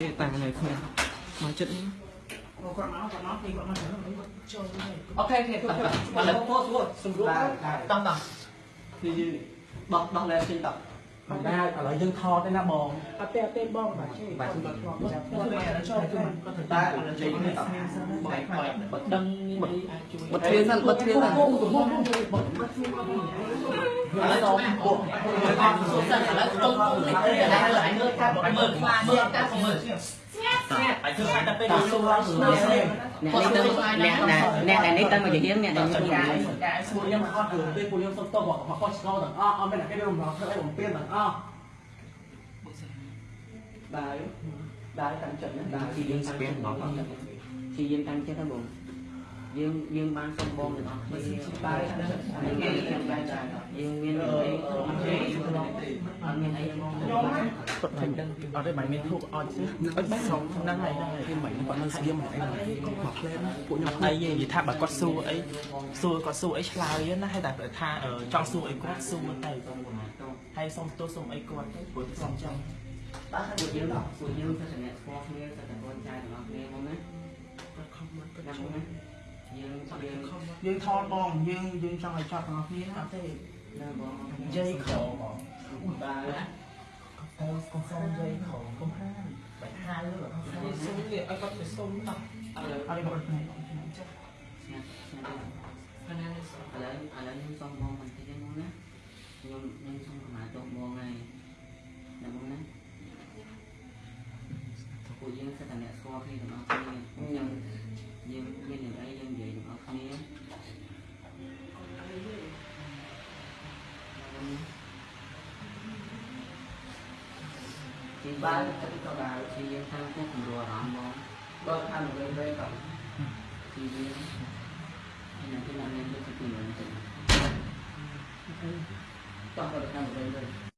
តានៅគ្នាមកចិត្តនេះគាត់មកគាត់មកពីគាត់មកទៅ គាត់ចូលទៅអូខេអូខេតោះឥឡូវពោស្រួលសម្រួលតោះតោះគឺបោះដោះលែងចេញតោះមិនได้ឥឡូវយើងថតទេណាបងអត់ទេអត់ទេបងបាទជិះបាទគាត់ធ្លាប់ចាប់គាត់ចូលគាត់ទៅតែឥឡូវចេញនេះតោះបែកបែកបើដឹងមានអីអាចជួយបិទទ្វារសិនបិទទ្វារសិនឥឡូវសូមពួកសិនឥឡូវតុងតុងនេះឥឡូវអញមើលកាត់មើលខ្លាមើលកាត់មើលស្ងាត់ស្ងាត់ អញធ្វើតែទៅពេលសួរសួរអ្នកនេះទៅអ្នកដែលអ្នកដែលនេះទៅមកជាហៀងអ្នកដែលចនេះង្កាយចង្កាយសួរយើងមកអត់រឿងទេពួកយើងសុំតបមកខុសឆ្គងទាំងអស់អត់មានតែគេរំលងធ្វើឲ្យបំពេញទាំងអស់ដើរដើរតាមចិត្តណាដើរពីយើងស្ពៀនដល់ពីយើងតាំងចិត្តទៅបងយើងយើងបានសុំបងទាំងអស់គ្នាដើរតាមចិត្តយើងមាន តែដើរយើងមានអីអត់មានអីមកគាត់មិនដឹងអត់ទេមិនមានធូបអត់ទេអត់បានសុំហ្នឹងហើយគេមិនគាត់នៅស្គៀមមកអីមកផ្លែពួកខ្ញុំអីនិយាយថាបើគាត់សួរអីសួរគាត់សួរអីឆ្លើយណាហើយតែថាចង់សួរអីគាត់សួរទៅហើយសុំទោសសុំអីគាត់ទៅព្រោះសុំចឹងបាទពួកយើងពួកយើងទៅអ្នកស្គាល់គ្នាទៅតែបងចៅទាំងអស់គ្នាមកណាគាត់ខំមកគាត់ណាចូលណាយើងយើងយើងថតបងយើងយើងចង់ឲ្យចប់ទាំងអស់គ្នាអត់ទេណាបងនិ យាយខំបងដើរទៅកុំសុំនិយាយខំកុំហាមបែរហាលើសុំវាឲ្យគាត់ទៅសុំតោះឥឡូវឲ្យគាត់ទៅចុះស្ងាត់ស្ងាត់ឥឡូវឥឡូវខ្ញុំសុំបងបន្តិចហ្នឹងណាខ្ញុំខ្ញុំសុំកម្លាំងទៅបងហើយណាបងណាពួកយើងសិតតែអ្នកស្គាល់គ្នាទាំងអស់គ្នាខ្ញុំយើងមានយ៉ាងអីយើងនិយាយទាំងអស់គ្នា ជាដើបារនទៅក៏ដើរជាយើងតាមគូគំរូអារម្មណ៍មកបើតាមវិញវិញក៏ជាយើងហើយនៅទីណាមានទៅទីនោះទៅចង់ទៅតាមវិញវិញ